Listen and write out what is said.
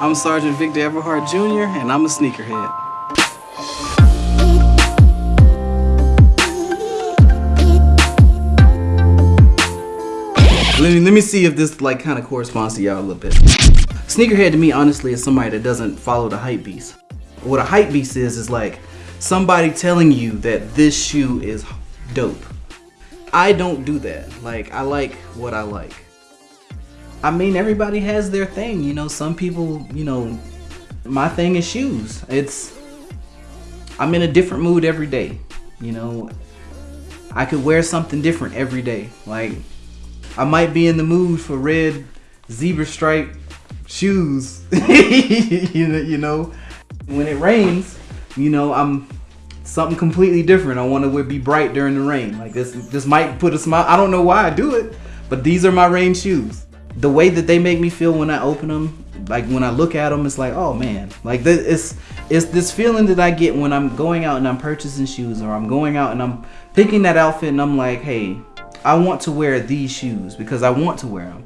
I'm Sergeant Victor Everhart Jr. and I'm a sneakerhead. Let me, let me see if this like kind of corresponds to y'all a little bit. Sneakerhead to me, honestly, is somebody that doesn't follow the hype beast. What a hype beast is, is like somebody telling you that this shoe is dope. I don't do that. Like, I like what I like. I mean, everybody has their thing, you know. Some people, you know, my thing is shoes. It's, I'm in a different mood every day, you know. I could wear something different every day. Like, I might be in the mood for red zebra stripe shoes. you know, when it rains, you know, I'm something completely different. I want to be bright during the rain. Like this, this might put a smile. I don't know why I do it, but these are my rain shoes. The way that they make me feel when I open them, like when I look at them, it's like, oh man, like this, it's it's this feeling that I get when I'm going out and I'm purchasing shoes, or I'm going out and I'm picking that outfit, and I'm like, hey, I want to wear these shoes because I want to wear them.